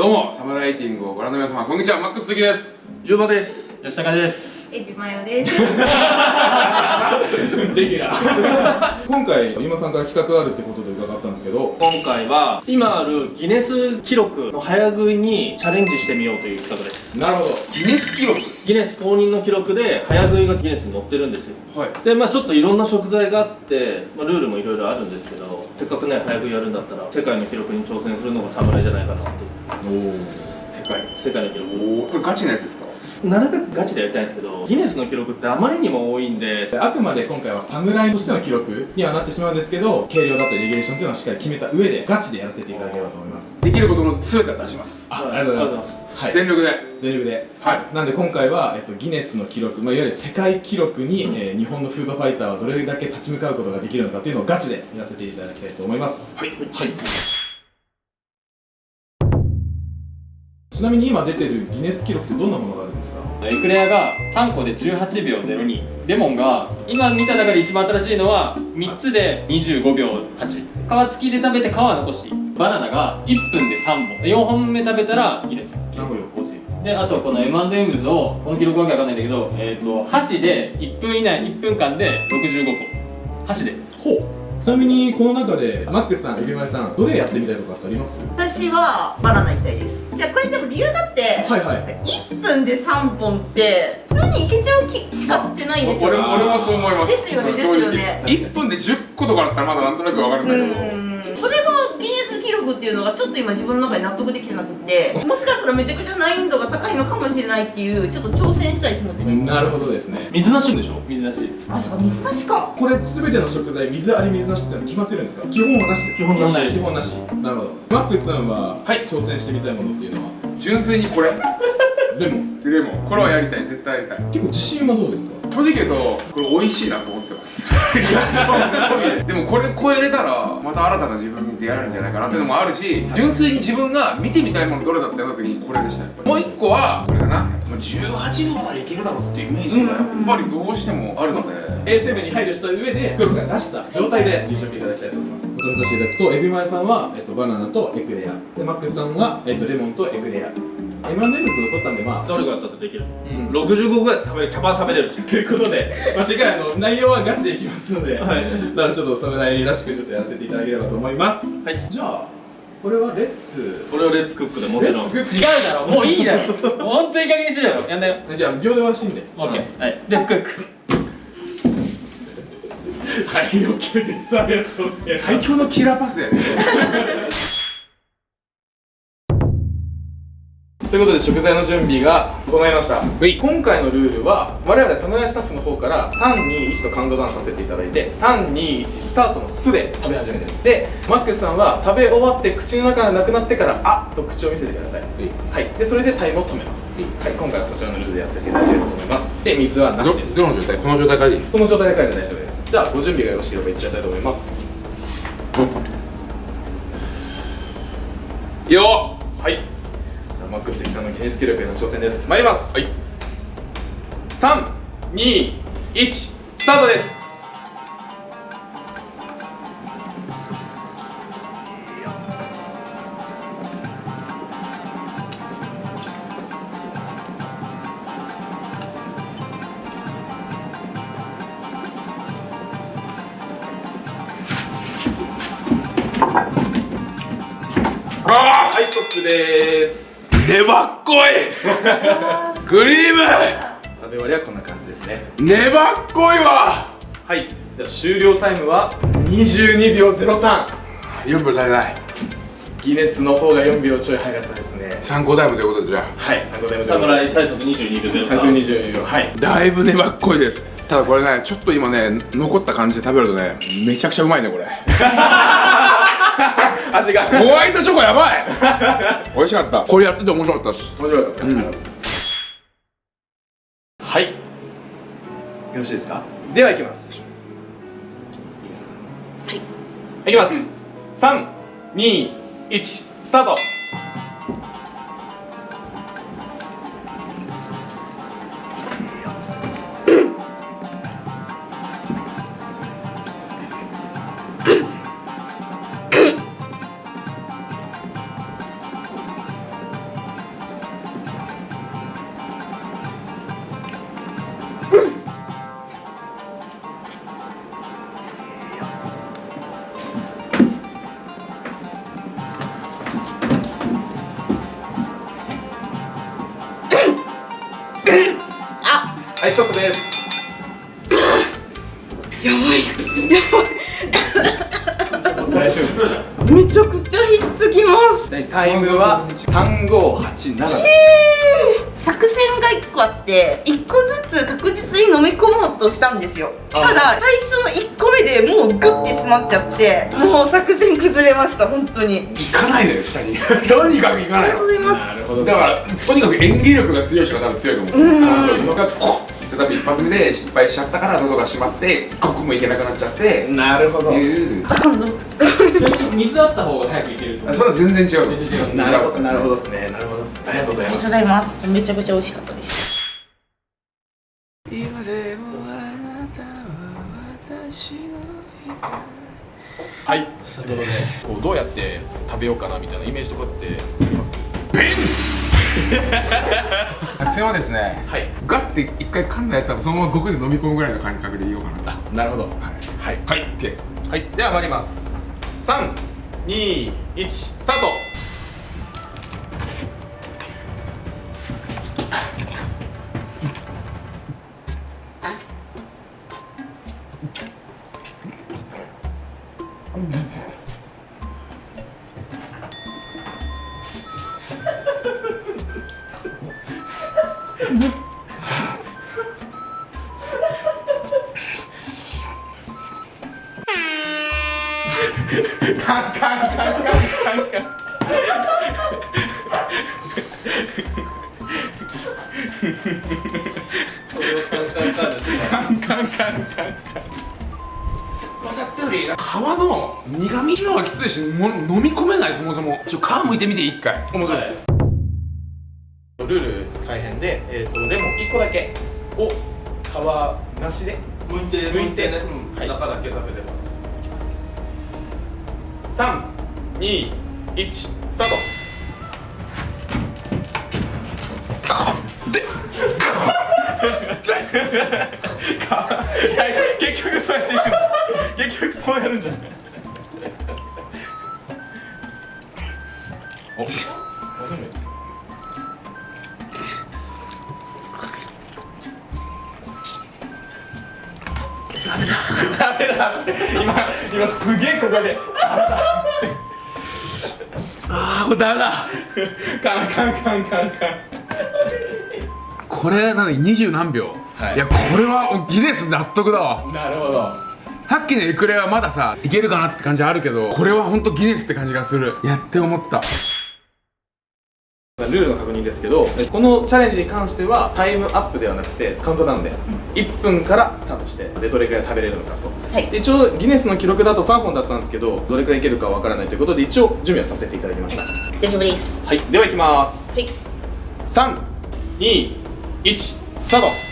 どうもサムライティングをご覧の皆様こんにちは。マックス杉です。ゆうばです。吉高です。エビマヨです。レギュラー。今回今さんから企画があるってことでですけど今回は今あるギネス記録の早食いにチャレンジしてみようという企画です。なるほど。ギネス記録？ギネス公認の記録で早食いがギネスに載ってるんですよ。はい。でまあちょっといろんな食材があって、まあ、ルールもいろいろあるんですけどせっかくね早食いやるんだったら世界の記録に挑戦するのが侍じゃないかなっておお世界世界の記録。おおこれガチなやつですか？なるべくガチでやりたいんですけどギネスの記録ってあまりにも多いんであくまで今回は侍としての記録にはなってしまうんですけど軽量だったりレギュレーションっていうのはしっかり決めた上でガチでやらせていただければと思います。できることの全ては出します。あありがとうございます。はい。全力で。全力で。はい。なんで今回は、えっと、ギネスの記録、まあ、いわゆる世界記録に、えー日本のフードファイターはどれだけ立ち向かうことができるのかっていうのをガチでやらせていただきたいと思います。はい。はいちなみに今出てるギネス記録ってどんなものがあるんですか？エクレアが3個で18秒02レモンが今見た中で一番新しいのは3つで25秒8皮付きで食べて皮残し。バナナが1分で3本。4本目食べたらいいですなるほど。であとこの M&M's をこの記録わけわかんないんだけど、えー、と箸で1分以内1分間で65個。箸で。ほう。ちなみにこの中でマックスさんエビマイさんどれやってみたいとかってあります？私はバナナ行きたいです。じゃあこれでも理由があって、はいはい。1分で3本って普通にいけちゃう気しかしてないんですよ。俺も俺もそう思います。ですよねですよね。1分で10個とかだったらまだなんとなくわかるんだけどっていうのがちょっと今自分の中で納得できてなくてもしかしたらめちゃくちゃ難易度が高いのかもしれないっていうちょっと挑戦したい気持ちが今。なるほどですね。水なしでしょ？水なし。あそうか水出しか。これ全ての食材水あり水なしってのは決まってるんですか？基本はなしです。基本なし基本なし。なるほど。マックスさんは、はい。挑戦してみたいものっていうのは？純粋にこれ。でも？レモンこれはやりたい。絶対やりたい。結構自信はどうですか？正直言うとこれ美味しいなと思ででもこれ超えれたらまた新たな自分に出会えるんじゃないかなっていうのもあるし純粋に自分が見てみたいものどれだった時にこれでした。やっぱりもう一個はこれかな。もう18秒ならいけるだろうっていうイメージがやっぱりどうしてもあるので。A7 に配慮した上で黒が出した状態で実食いただきたいと思います。お取りさせていただくとエビマヨさんは、えっと、バナナとエクレア。でマックスさんは、えっと、レモンとエクレア M&M's と残ったんでまあどれがやったってできる、うん。65ぐらい食べキャバ食べれる。ということで、まあ、しっかりあの内容はガチでいきますので、はい。だからちょっと侍らしくちょっとやらせていただければと思います。はい。じゃあこれはレッツ。これをレッツクックでもちろん。違うだろ。もういいだろ。もう本当にいい加減にしろよ。やんだよ。じゃあ秒で回していいんで。オッケーはい。レッツクック。はい OK です。ありがとうございます。最強のキラーパスだよねということで食材の準備が整いました。い。今回のルールは我々侍スタッフの方から321とカウントダウンさせていただいて321スタートの「す」で食べ始めです。でマックスさんは食べ終わって口の中がなくなってから「あ」と口を見せてください。はい。でそれでタイムを止めます。はい。今回はそちらのルールでやらせていただければと思います。で水はなしです。どどの状態？この状態からでいいその状態で書いて大丈夫です。じゃあご準備がよろしければいっちゃいたいと思います。よはいマックス関さんのギネス記録への挑戦です。参ります。はい。321スタートです。あはいストップです。ー粘っこい。クリー食べ終わりはこんな感じですね。ム粘っこいわ。はい。じゃあ終了タイムは22秒03 4秒足りないギネスの方が4秒ちょい早かったですね。参考タイムということでじゃはい参考タイム侍最速22秒最速22秒。はい。あだいぶ粘っこいです。ただこれねちょっと今ね残った感じで食べるとねめちゃくちゃうまいねこれ 味が。ホワイトチョコやばい。美味しかった。これやってて面白かったです。面白かったです。うございますはい。よろしいですか？ではいきます。いいですか？はい。いきます。321スタートやばい。大丈夫ですめちゃくちゃひっつきます。タイムは3587です作戦が1個あって1個ずつ確実に飲み込もうとしたんですよ。ただ最初の1個目でもうグッてしまっちゃってもう作戦崩れました本当に。行かないのよ下に。とにかく行かないの。ありがとうございます。なるほど。だからとにかく演技力が強い人が多分強いと思う。うん。がこうって多分一発目で失敗しちゃったから喉が閉まって一刻もいけなくなっちゃってなるほど。いう。水あった方が早くいけると思う。それは全然違う全然違いますなるほど。なるほどですね。なるほどですありがとうございます。ありがとうございます。めちゃくちゃ美味しかったです。今でもあなたは私のはい。ということでこうどうやって食べようかなみたいなイメージとかってあります？ベンツ作戦はですねはい。ガッて一回噛んだやつはそのままごくで飲み込むぐらいの感覚でいようかなと。なるほど。はい。はい。はい。OK はい。では参ります。321スタートより皮の苦味のがきついしも飲み込めないそもそも。ちょ皮むいてみて一回。面白いです、ルール大変で、えー、とレモン1個だけを皮なしで向いて向いてね、はい。中だけ食べても321スタート。いや結局そうやっていくそうやるんじゃないおダメだ。今今すげえここでああこれダメだ。カンカンカンカンカンこれなのに二十何秒、はいいやこれはギネス納得だ。わなるほどさっきのエクレアはまださいけるかなって感じあるけどこれは本当ギネスって感じがする。やって思った。ルールの確認ですけどこのチャレンジに関してはタイムアップではなくてカウントダウンで1分からスタートしてでどれくらい食べれるのかと、はい。で一応ギネスの記録だと3本だったんですけどどれくらいいけるかわからないということで一応準備はさせていただきました。大丈夫です。はい。ではいきます。はい。321スタート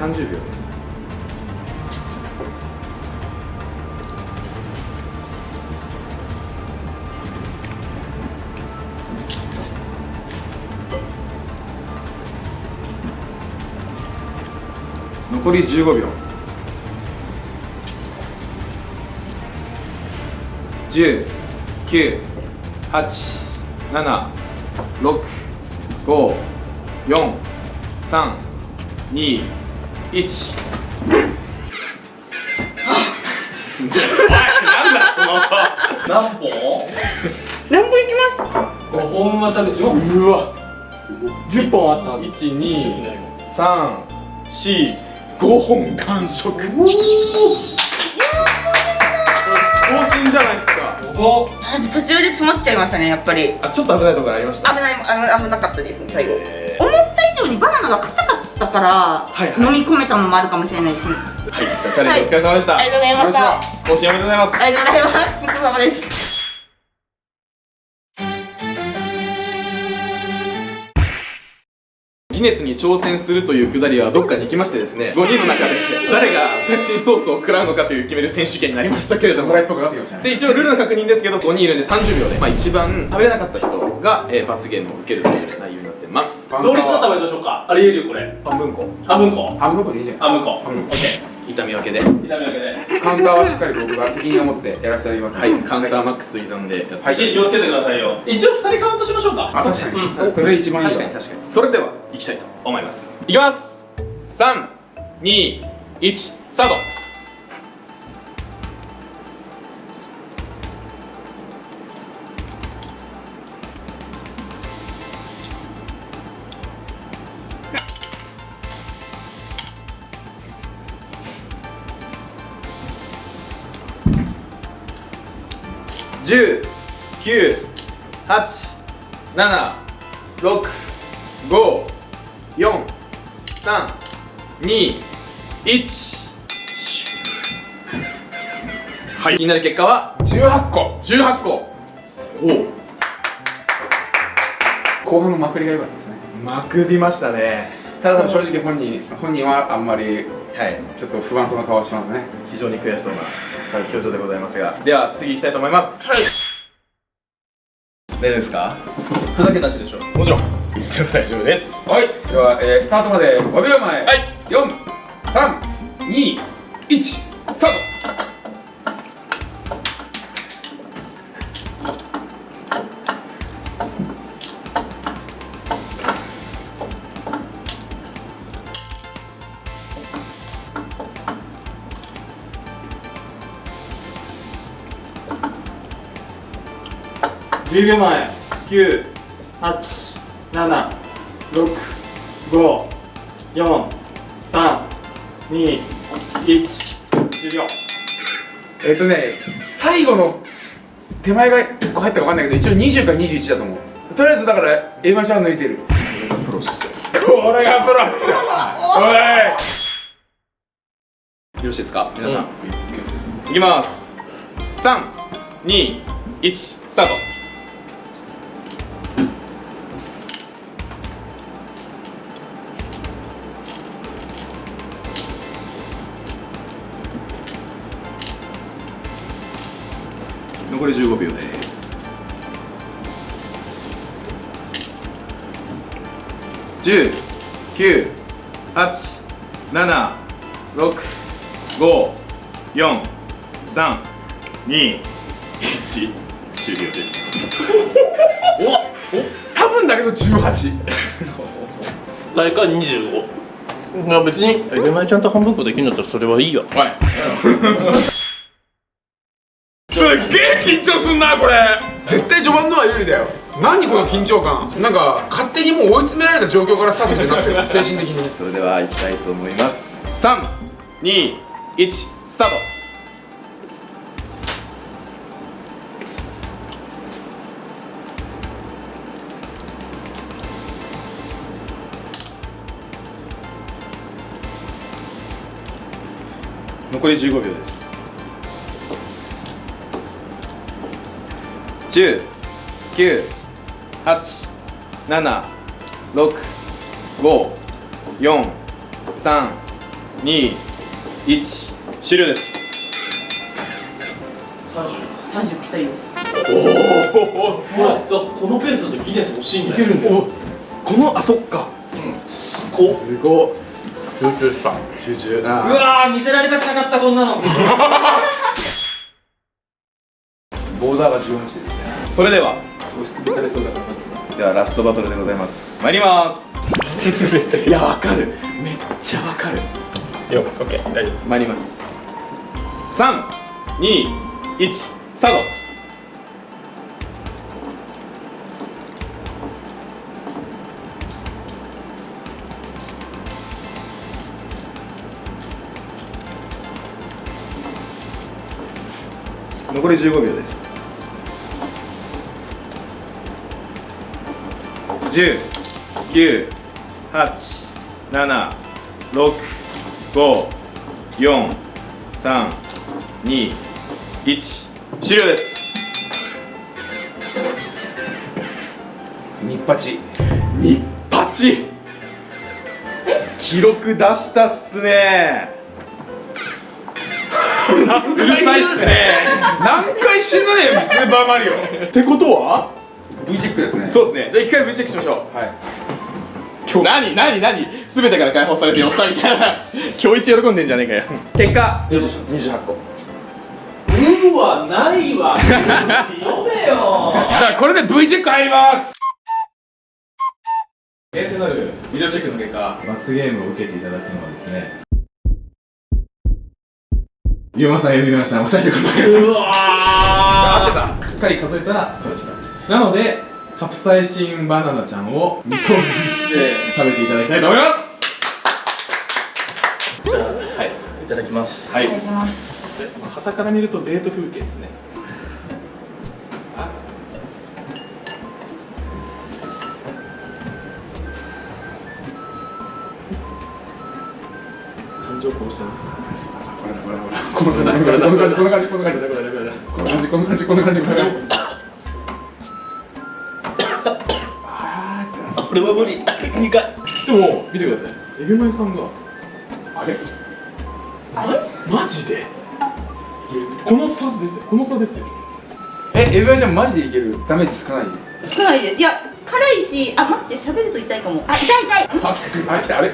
30秒です。残り15秒。10、9、8、7、6、5、4、3、2、1、1なんだその音何本？何本いきます？5本は食べようわ10本あった1、2、3、4、5本完食。更新じゃないですか。途中で詰まっちゃいましたねやっぱり。あちょっと危ないところありました。危ない危危なかったですね最後。え思った以上にバナナが硬かったから、いはい。飲み込めたのもあるかもしれないですね。ーはい。じゃあチャレンジお疲れ様でした、はい。ありがとうございました。更新おめでとうございます。ありがとうございます。ごちそうさまです。ギギネスに挑戦するというくだりはどっかに行きましてですね5人の中で誰が特進ソースを食らうのかという決める選手権になりましたけれども。侍っぽくなってきましたね。で一応ルールの確認ですけど5人いるんで30秒で、まあ、一番食べれなかった人が、えー罰ゲームを受けるという内容ます。同率だった場合どうしようか？ありえるよこれ。半分こ。半分こ？半分こでいいじゃん。半分こ。オッケ痛み分けで。はー痛み分けで。カウンターはしっかり僕が責任を持ってやらせていただきます。い。カウンターマックス依存でやってはい気をつけてくださいよ。一応二人カウントしましょうか。あ確かに、うんそれ一番いいわ。確かに確かに。それでは行きたいと思います。いきます。321スタート9、8、7、6、5、4、3、2、1はい。気になる結果は？18個。18個。お後半のまくりが良かったですね。まくりましたね。ただ正直本人本人はあんまりはい。ちょっと不安そうな顔してますね。非常に悔しそうな表情でございますが。では次行きたいと思います。はい大丈夫ですか？ふざけたしでしょ。もちろん。いつでも大丈夫です。はい。では、えースタートまで5秒前。はい。4321スタート10秒前9 8 7 6 5 4 3 2 1終了えっ、とね最後の手前が1個入ったか分かんないけど一応20か21だと思う。とりあえずだからエマちゃん抜いてる。プロっすよこれがプロっすよ。おい。よろしいですか？皆さん、いきます。321スタート残り15秒です。10、9、8、7、6、5、4、3、2、1終了です。多分だけど18大会25まあ別にエマちゃんと半分こできるんだったらそれはいいよ。はい すっげえ緊張すんなこれ。絶対序盤のは有利だよ。何この緊張感。なんか勝手にもう追い詰められた状況からスタートになってる。精神的に。それでは行きたいと思います。3、2、1スタート。残り15秒です10、9、8、7、6、5、4、3、2、1終了です。30ぴったりですもうこのペースだとギネス欲しいんだよ。んだおこのあそっか。こすごっ集中した。集中。うあわー見せられたくなかったこんなの ボーダーが18ですそれでは。押しつぶされそうだから。ではラストバトルでございます。参ります。いやわかる。めっちゃわかる。よオッケー大丈参ります。321スタート。残り15秒です10、9、8、7、6、5、4、3、2、1終了です。日八。日八。記録出したっすね。うるさいっすね。何回死ぬねんスーパーマリオ。ってことは？V チェックですね。そうですね。じゃあ一回 V チェックしましょう。はい。今日。何何何？全てから解放されてよっしゃみたいな今日一喜んでんじゃねえかよ。結果。28個。うわないわ。読めよ。だからこれで V チェック入ります。厳正なるビデオチェックの結果。罰ゲームを受けていただくのはですね。ゆうまさん、ゆうまさん、お二人で数えるうわ合ってた。しっかり数えたらそうでしたなのでカプサイシンバナナちゃんを2等分して食べていただきたいと思います。じゃあはい。いただきます。はい。いただきます。旗から見るとデート風景ですね。これだこれだこれだこれだこの感じこの感じこの感じこの感じこの感じこの感じこの感じ。ここれは無理。苦いでも見てください。エビマヨさんが。あれ？あれ？マジで？この差です。よこの差ですよ。えエビワちゃんマジでいける？ダメージ少ない？少ないです。いや辛いしあ待って喋ると痛いかも。あ痛い痛い。あ来たあ来たあれ？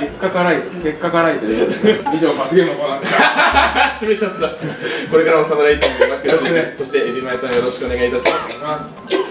結果辛い結果辛いで。以上罰ゲームのコーナーでした 示しちゃった。これからも侍イテムよろいますそしてエビマヨさんよろしくお願いいたします。